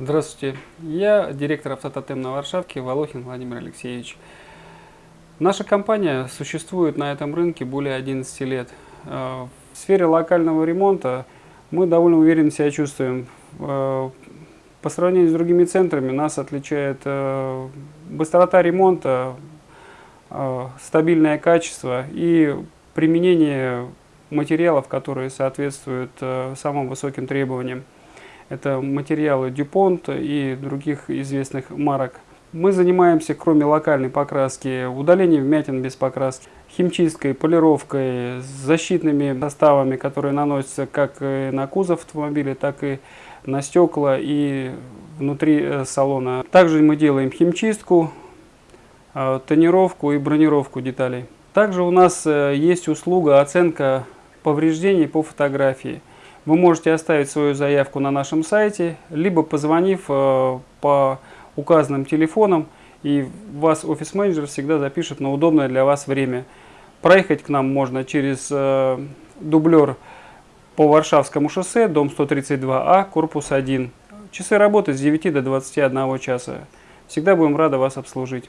Здравствуйте, я директор автототем на Варшавке Волохин Владимир Алексеевич. Наша компания существует на этом рынке более 11 лет. Э, в сфере локального ремонта мы довольно уверенно себя чувствуем. Э, по сравнению с другими центрами нас отличает э, быстрота ремонта, стабильное качество и применение материалов, которые соответствуют самым высоким требованиям. Это материалы Дюпонт и других известных марок. Мы занимаемся, кроме локальной покраски, удалением вмятин без покраски, химчисткой, полировкой, защитными составами, которые наносятся как на кузов автомобиля, так и на стекла и внутри э, салона. Также мы делаем химчистку, э, тонировку и бронировку деталей. Также у нас э, есть услуга оценка повреждений по фотографии. Вы можете оставить свою заявку на нашем сайте, либо позвонив э, по указанным телефонам, и вас офис-менеджер всегда запишет на удобное для вас время. Проехать к нам можно через э, дублер по Варшавскому шоссе, дом 132А, корпус 1. Часы работы с 9 до 21 часа. Всегда будем рады вас обслужить.